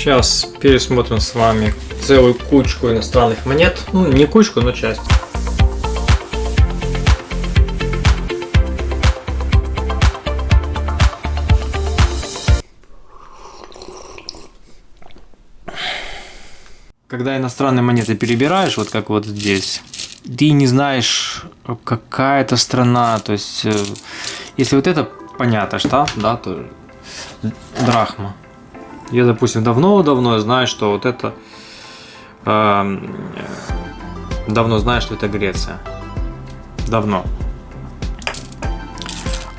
Сейчас пересмотрим с вами целую кучку иностранных монет. Ну, не кучку, но часть. Когда иностранные монеты перебираешь, вот как вот здесь, ты не знаешь, какая это страна. То есть, э, если вот это понятно, что, да, то драхма. Я, допустим, давно-давно знаю, что вот это... Э, давно знаю, что это Греция. Давно.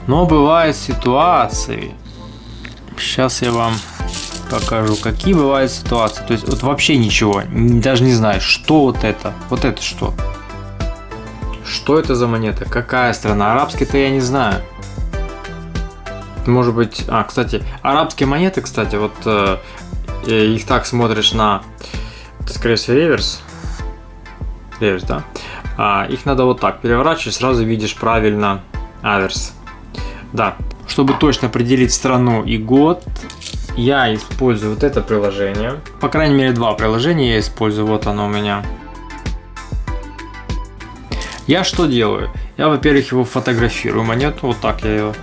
Но бывают ситуации. Сейчас я вам покажу, какие бывают ситуации. То есть вот вообще ничего, даже не знаю, что вот это, вот это что. Что это за монета? Какая страна? Арабский-то я не знаю. Может быть... А, кстати, арабские монеты, кстати, вот э, их так смотришь на... Скорее всего, реверс. Реверс, да? А, их надо вот так переворачивать, сразу видишь правильно аверс. Да. Чтобы точно определить страну и год, я использую вот это приложение. По крайней мере, два приложения я использую. Вот оно у меня. Я что делаю? Я, во-первых, его фотографирую монету. Вот так я ее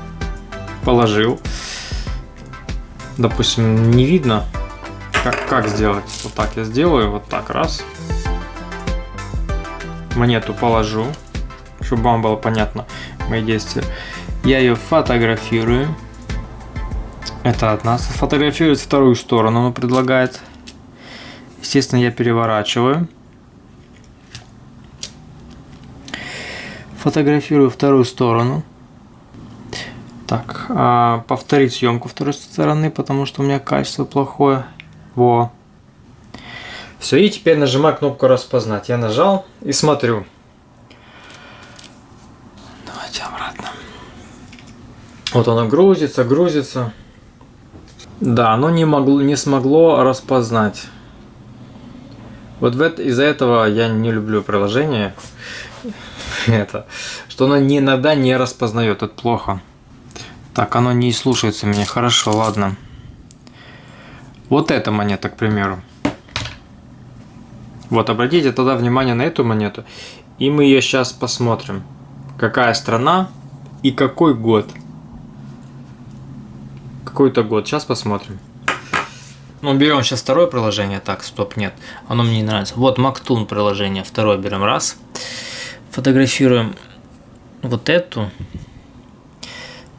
положил. Допустим, не видно. Как, как сделать? Вот так я сделаю. Вот так, раз. Монету положу, чтобы вам было понятно мои действия. Я ее фотографирую. Это от нас. Фотографирует вторую сторону, он предлагает. Естественно, я переворачиваю. Фотографирую вторую сторону. Так, а, повторить съемку второй стороны, потому что у меня качество плохое. Во. Все, и теперь нажимаю кнопку распознать. Я нажал и смотрю. Давайте обратно. Вот оно грузится, грузится. Да, оно не, могло, не смогло распознать. Вот из-за этого я не люблю приложение. Это, что оно иногда не распознает, это плохо. Так, оно не слушается меня. Хорошо, ладно. Вот эта монета, к примеру. Вот, обратите тогда внимание на эту монету. И мы ее сейчас посмотрим. Какая страна и какой год какой-то год. Сейчас посмотрим. Ну, берем сейчас второе приложение. Так, стоп, нет. Оно мне не нравится. Вот Мактун приложение. Второе берем. Раз. Фотографируем вот эту.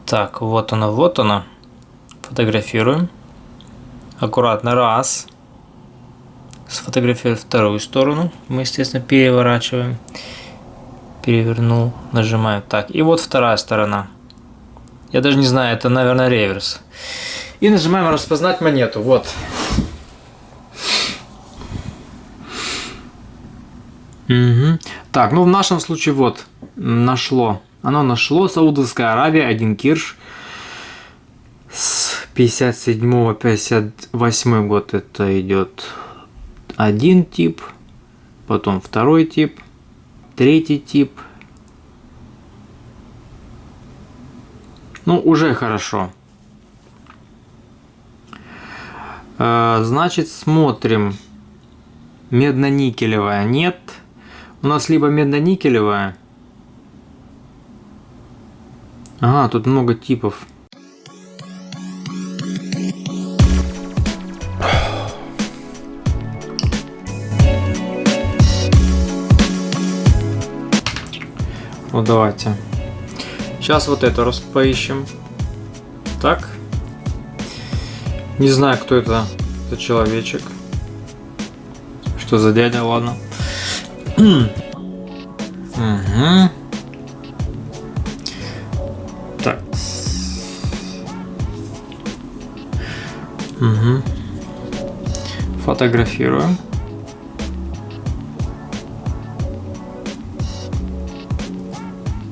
Так, вот она, вот она. Фотографируем. Аккуратно. Раз. Сфотографировать вторую сторону. Мы, естественно, переворачиваем. Перевернул. Нажимаем. Так, и вот вторая сторона. Я даже не знаю, это, наверное, реверс. И нажимаем распознать монету. Вот. Угу. Так, ну в нашем случае вот нашло. Оно нашло Саудовская Аравия, один кирш. С 57-58 год это идет один тип, потом второй тип, третий тип. Ну, уже хорошо. Э, значит, смотрим. Медно-никелевая нет. У нас либо медно-никелевая. Ага, тут много типов. Вот давайте. Сейчас вот это раз поищем. Так. Не знаю, кто это, это человечек. Что за дядя, ладно. угу. Фотографируем.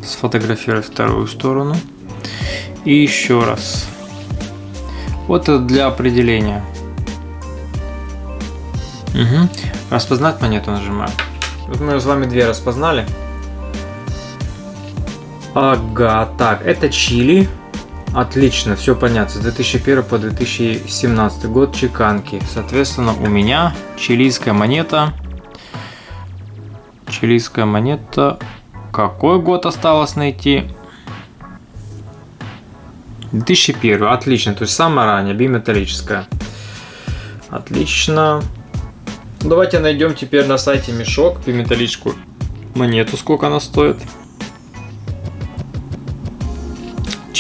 Сфотографировать вторую сторону. И еще раз. Вот это для определения. Угу. Распознать монету нажимаем. Вот мы с вами две распознали. Ага, так, это чили. Отлично, все понятно. С 2001 по 2017 год чеканки. Соответственно, у меня чилийская монета. Чилийская монета. Какой год осталось найти? 2001. Отлично. То есть самая ранняя, биметаллическая. Отлично. Давайте найдем теперь на сайте мешок биметаллическую монету. Сколько она стоит?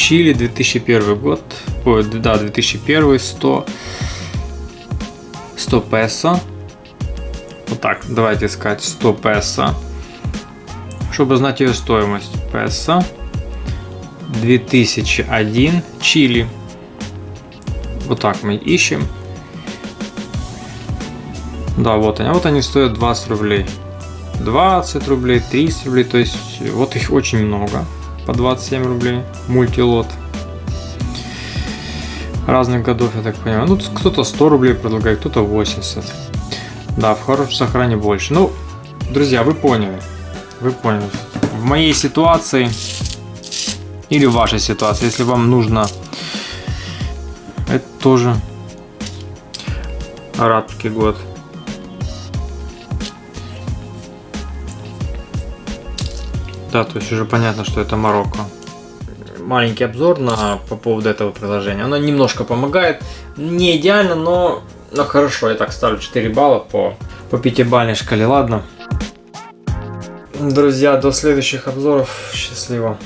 Чили 2001 год. Ой, да, 2001, 100. 100 песо. Вот так, давайте искать 100 песо. Чтобы знать ее стоимость. Песо. 2001 Чили. Вот так мы ищем. Да, вот они. Вот они стоят 20 рублей. 20 рублей, 30 рублей. То есть вот их очень много по 27 рублей, мультилот. Разных годов, я так понимаю. Ну, кто-то 100 рублей предлагает, кто-то 80. Да, в хорошем сохране больше. Ну, друзья, вы поняли. Вы поняли. В моей ситуации или в вашей ситуации, если вам нужно, это тоже арабский год. Да, то есть уже понятно, что это Марокко. Маленький обзор на, по поводу этого приложения. Оно немножко помогает. Не идеально, но, но хорошо. Я так ставлю 4 балла по, по пятибалльной шкале. Ладно. Друзья, до следующих обзоров. Счастливо.